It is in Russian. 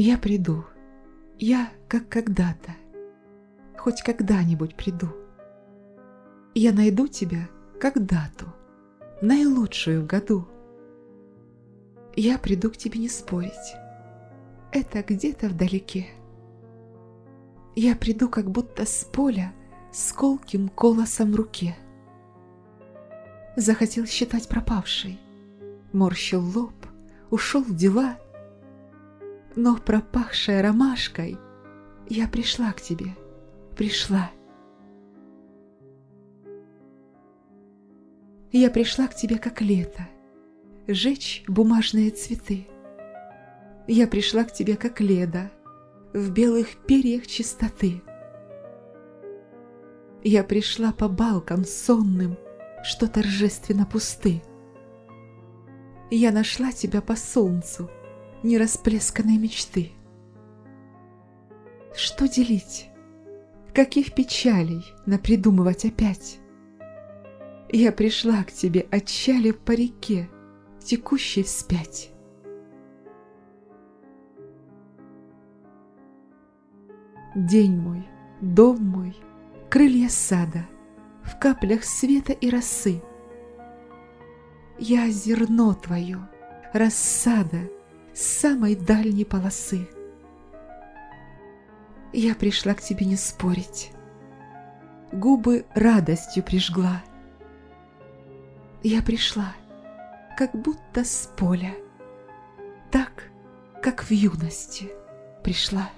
Я приду, я как когда-то, хоть когда-нибудь приду. Я найду тебя как дату, наилучшую в году. Я приду к тебе не спорить, это где-то вдалеке. Я приду как будто с поля с колким колосом в руке. Захотел считать пропавшей, морщил лоб, ушел в дела, но пропахшая ромашкой я пришла к тебе, пришла. Я пришла к тебе как лето, жечь бумажные цветы. Я пришла к тебе как леда, в белых перьях чистоты. Я пришла по балкам сонным, что торжественно пусты. Я нашла тебя по солнцу, нерасплесканной мечты. Что делить? Каких печалей напридумывать опять? Я пришла к тебе, отчалив по реке, текущей вспять. День мой, дом мой, крылья сада, В каплях света и росы. Я зерно твое, рассада самой дальней полосы. Я пришла к тебе не спорить, Губы радостью прижгла. Я пришла, как будто с поля, Так, как в юности пришла.